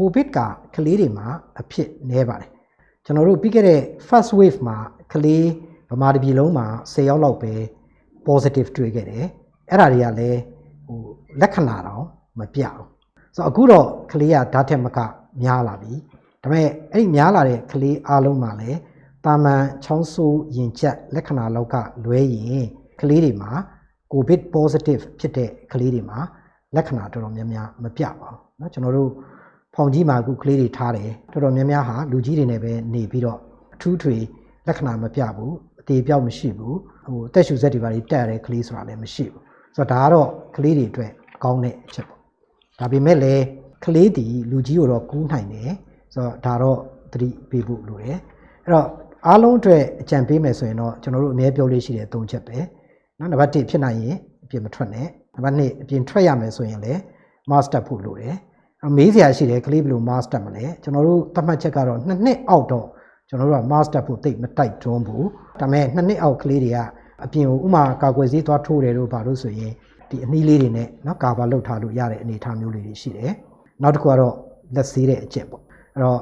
ကိုဗစ်ကကလေးတွေမှာအဖြစ်နည်းပါတယ်ကျွန်တော်တို့ပြီးခဲ့တဲ့ first wave မှာကလေးဗမာပြည်လုံးမှာ10ယောက်လောက်ပဲ positive တွေ့ခဲ့တယ်အဲ့ဒါတွေကလည်းဟိုလက္ခဏာတော့မပြဘူးဆိုတော့အခုတော့ကလေးကဓာတ်ထက်မကများလာပြီဒါပေမဲ့အဲ့ဒီများလာတဲ့ကလေးအားလုံးမှာလည်းတာမန်ချောင်းဆိုးရင်ကျက်လက္ခဏာလောက်ကလွဲရင်ကလေးတွေမှာ covid positive ဖြစ်တဲ့ကလေးတွေမှာလက္ခဏာတော်တော်များများမပြပါဘူးเนาะကျွန်တော်တို့ ဖောင်ကြီးမှာအခုကလေးတွေထားတယ်တော်တော်များများဟာလူကြီးတွေနဲ့ပဲနေပြီးတော့အထူးထွေလက္ခဏာမပြဘူးအသေးပြောက်မရှိဘူးဟိုတက်ရှူဆက်တွေပါတွေတက်ရတဲ့ကလေးဆိုတာလည်းမရှိဘူးဆိုတော့ဒါကတော့ကလေးတွေအတွက်ကောင်းတဲ့အချက်ပေါ့ဒါပေမဲ့လည်းကလေးတီလူကြီးကိုတော့ကူးနိုင်တယ်ဆိုတော့ဒါတော့သတိပေးဖို့လိုတယ်အဲ့တော့အားလုံးအတွက်အကြံပေးမယ်ဆိုရင်တော့ကျွန်တော်တို့အများပြောလေးရှိတဲ့၃ချက်ပဲနော်နံပါတ်1ဖြစ်နိုင်ရင်အပြင်မထွက်နဲ့နံပါတ်2အပြင်ထွက်ရမယ်ဆိုရင်လည်း master ဖို့လိုတယ်အ မေးစရာရှိတယ်ကလေးဘယ်လို master မလဲကျွန်တော်တို့သတ်မှတ်ချက်ကတော့နှစ်နှစ်အောက်တော့ကျွန်တော်တို့က master ဖို့တိတ်မတိုက်တွန်းဘူးဒါပေမဲ့နှစ်နှစ်အောက်ကလေးတွေကအပြင်ကိုဥမာကာကွယ်ဆေးသွားထိုးတယ်လို့ဘာလို့ဆိုရင်ဒီအနည်းလေးတွေနဲ့နော်ကာဗာလုပ်ထားလို့ရတဲ့အနေအထားမျိုးလေးတွေရှိတယ်နောက်တစ်ခုကတော့လက်ဆေးတဲ့အကျင့်ပေါ့အဲ့တော့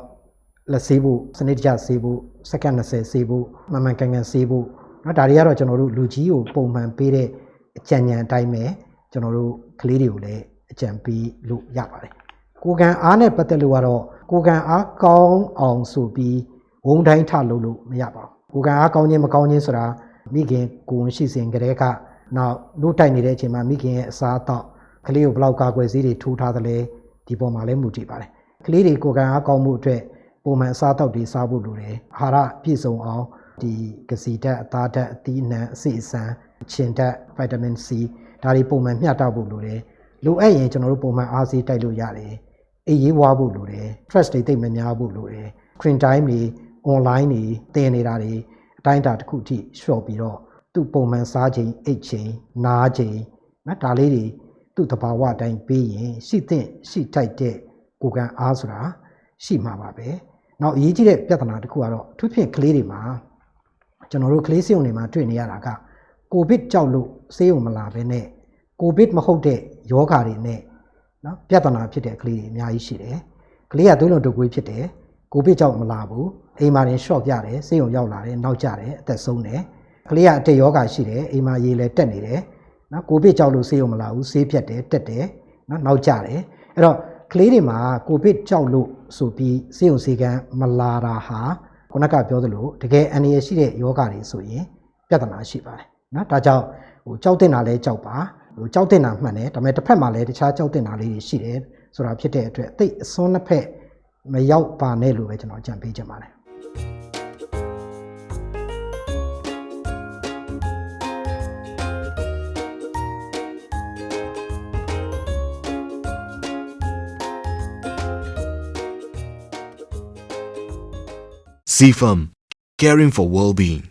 လက်ဆေးဖို့စနစ်တကျဆေးဖို့စက္ကန့်20ဆေးဖို့မှန်မှန်ကန်ကန်ဆေးဖို့နော်ဒါတွေကတော့ကျွန်တော်တို့လူကြီးကိုပုံမှန်ပေးတဲ့အကြံဉာဏ်အတိုင်းပဲကျွန်တော်တို့ကလေးတွေကိုလည်းအကြံပေးလို့ရပါတယ် ကိုကံအားနဲ့ပတ်သက်လို့ကတော့ကိုကံအားကောင်းအောင်ဆိုပြီးဝုန်းတိုင်းထလုပ်လို့မရပါဘူးကိုကံအားကောင်းခြင်းမကောင်းခြင်းဆိုတာမိခင်ကိုယ်ရှိစဉ်ကတည်းကနောက်လို့တိုက်နေတဲ့အချိန်မှာမိခင်ရဲ့အစားအသောက်ကလေးကိုဘယ်လောက်ကာကွယ်ဆေးတွေထိုးထားသလဲဒီပေါ်မှာလည်းမူတည်ပါတယ်ကလေးတွေကိုကံအားကောင်းမှုအတွက်ပုံမှန်အစားအသောက်တွေစားဖို့လိုတယ်အာဟာရပြည့်စုံအောင်ဒီကစီဓာတ်အသားဓာတ်အသီးအနှံအဆီအဆန်ခြင်ဓာတ်ဗိုက်တာမင် C ဒါတွေပုံမှန်မျှတဖို့လိုတယ်လိုအပ်ရင်ကျွန်တော်တို့ပုံမှန်အားဆေးတိုက်လို့ရတယ် အေးရေးဝါဖို့လိုတယ် stress တွေတိတ်မများဖို့လိုတယ် screen time တွေ online တွေသင်နေတာတွေအတိုင်းအတာတစ်ခုအထိလျှော့ပြီးတော့သူ့ပုံမှန်စားချိန်အိတ်ချိန်နားချိန်နော်ဒါလေးတွေသူ့တဘာဝအတိုင်းပေးရင်ရှိသင့်ရှိထိုက်တဲ့ကိုယ်ကံအားဆိုတာရှိမှာပါပဲနောက်အရေးကြီးတဲ့ပြဿနာတစ်ခုကတော့အထူးဖြင့်ကလေးတွေမှာကျွန်တော်တို့ကလေးစေုံတွေမှာတွေ့နေရတာကကိုဗစ်ကြောက်လို့ဆေးရုံမလာဘဲနဲ့ကိုဗစ်မဟုတ်တဲ့ယောဂါတွေနဲ့ နော်ပြဿနာဖြစ်တဲ့ကလေးတွေအများကြီးရှိတယ်ကလေးကသွေးလွန်တုပ်ကွေးဖြစ်တယ်ကိုဗစ်ကြောက်မလာဘူးအိမ်မှာနေရှော့ပြတယ်ဆေးရုံရောက်လာတယ်နောက်ကျတယ်အသက်ဆုံးတယ်ကလေးကအတက်ယောဂါရှိတယ်အိမ်မှာရေလည်းတက်နေတယ်နော်ကိုဗစ်ကြောက်လို့ဆေးရုံမလာဘူးဆေးပြတ်တယ်တက်တယ်နော်နောက်ကျတယ်အဲ့တော့ကလေးတွေမှာကိုဗစ်ကြောက်လို့ဆိုပြီးဆေးရုံဆေးကန်းမလာတာဟာခုနကပြောသလိုတကယ်အန္တရာယ်ရှိတဲ့ယောဂါတွေဆိုရင်ပြဿနာရှိပါတယ်နော်ဒါကြောင့်ဟိုကြောက်တင်တာလဲကြောက်ပါ ဟိုကြောက်တင်တာမှန်တယ်ဒါပေမဲ့တစ်ဖက်မှာလည်းတခြားကြောက်တင်တာလေးတွေရှိတယ်ဆိုတာဖြစ်တဲ့အတွက်တိတ်အစွန်းတစ်ဖက်မရောက်ပါနဲ့လို့ပဲကျွန်တော်အကြံပေးချင်ပါတယ် CFAM, caring for well-being.